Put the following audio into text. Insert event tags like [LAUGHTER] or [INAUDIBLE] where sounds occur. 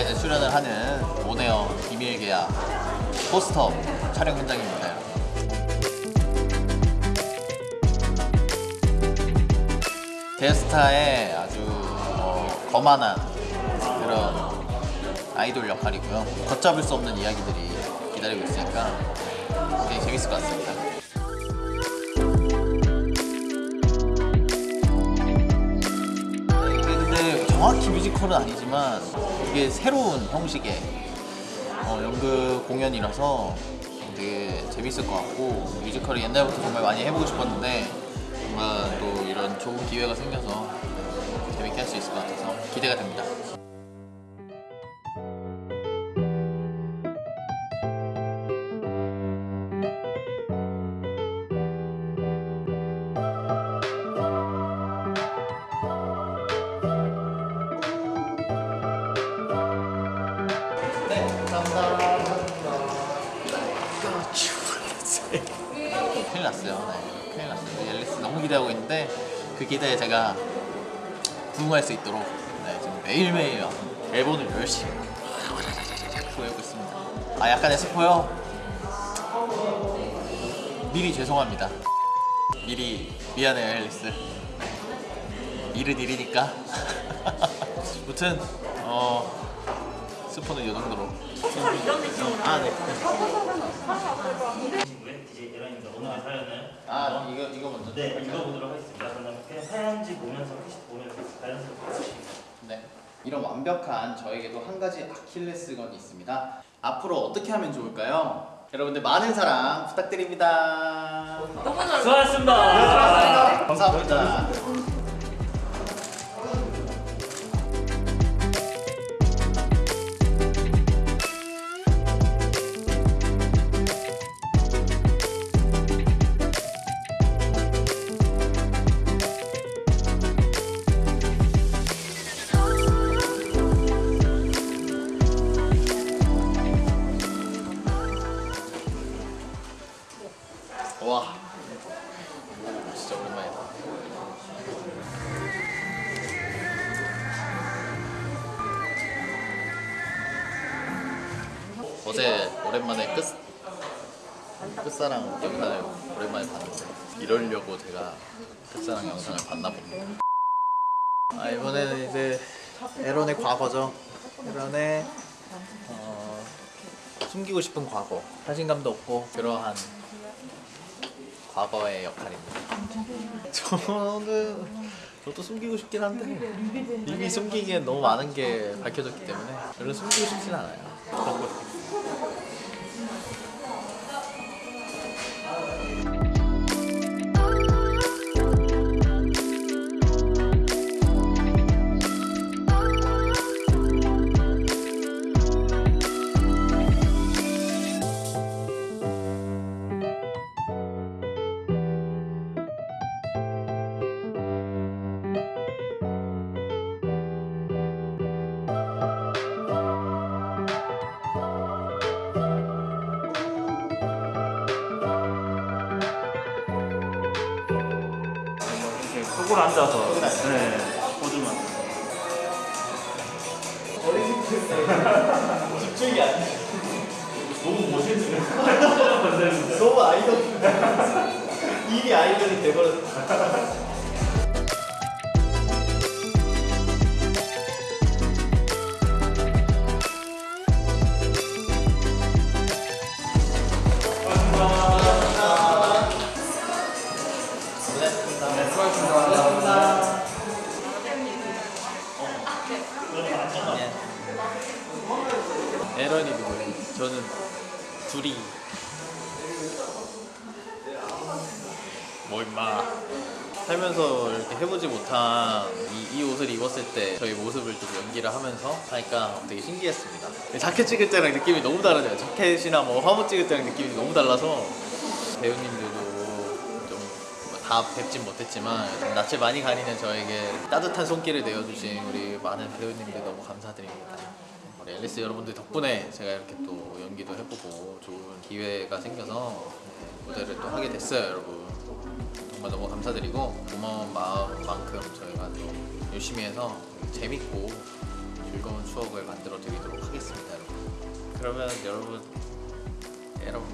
이제 출연을 하는 오네어 비밀 계약 포스터 촬영 현장입니다. 데스타의 아주 어, 거만한 그런 아이돌 역할이고요. 걷잡을 수 없는 이야기들이 기다리고 있으니까 굉장히 재밌을 것 같습니다. 정확히 뮤지컬은 아니지만 이게 새로운 형식의 어, 연극 공연이라서 되게 재밌을 것 같고 뮤지컬을 옛날부터 정말 많이 해보고 싶었는데 정말 또 이런 좋은 기회가 생겨서 재밌게 할 수 있을 것 같아서 기대가 됩니다. 너무 기대하고 있는데 그 기대에 제가 부응할 수 있도록 네, 지금 매일매일 앨범을 열심히 구해오고 있습니다. 아 약간의 스포요? 미리 죄송합니다. 미리 미안해요 앨리스. 일은 일이니까. [LAUGHS] 무튼 어 스포는 이 정도로. 아 네. DJ 오늘 사연은 아 이거 이거 먼저. 네 읽어보도록 하겠습니다. 그러면 그냥 사연지 보면서 캐시 보면서 자연스럽게 해주시면 네. 이런 완벽한 저에게도 한 가지 아킬레스건이 있습니다. 앞으로 어떻게 하면 좋을까요? 여러분들 많은 사랑 부탁드립니다. 수고하셨습니다. 감사합니다. 진짜 오랜만이다. 어제 오랜만에 끝 끝사랑 영상을 오랜만에 봤는데 이러려고 제가 끝사랑 영상을 봤나 봅니다. 아 이번에는 이제 에런의 과거죠. 에런의 어, 숨기고 싶은 과거, 자신감도 없고 그러한 과거의 역할입니다. 저는 저도 숨기고 싶긴 한데 이미 숨기기엔 너무 많은 게 밝혀졌기 때문에 별로 숨기고 싶진 않아요. 속으로 앉아서 네 포즈만. 집중이 안 돼. 너무 멋있는 [LAUGHS] 너무 아이돌. [LAUGHS] 이미 아이돌이 돼버렸어. 에런이 누구예요? 저는 둘이. 뭐 임마. 살면서 이렇게 해보지 못한 이, 이 옷을 입었을 때 저희 모습을 좀 연기를 하면서 하니까 되게 신기했습니다. 자켓 찍을 때랑 느낌이 너무 다르네요. 자켓이나 뭐 화보 찍을 때랑 느낌이 너무 달라서 배우님들도 좀 다 뵙진 못했지만 낯을 많이 가리는 저에게 따뜻한 손길을 내어주신 우리 많은 배우님들 너무 감사드립니다 우리 앨리스 여러분들 덕분에 제가 이렇게 또 연기도 해보고 좋은 기회가 생겨서 네, 무대를 또 하게 됐어요 여러분. 정말 너무 감사드리고 고마운 마음만큼 저희가 또 열심히 해서 재밌고 즐거운 추억을 만들어 드리도록 하겠습니다 여러분. 그러면 여러분 여러분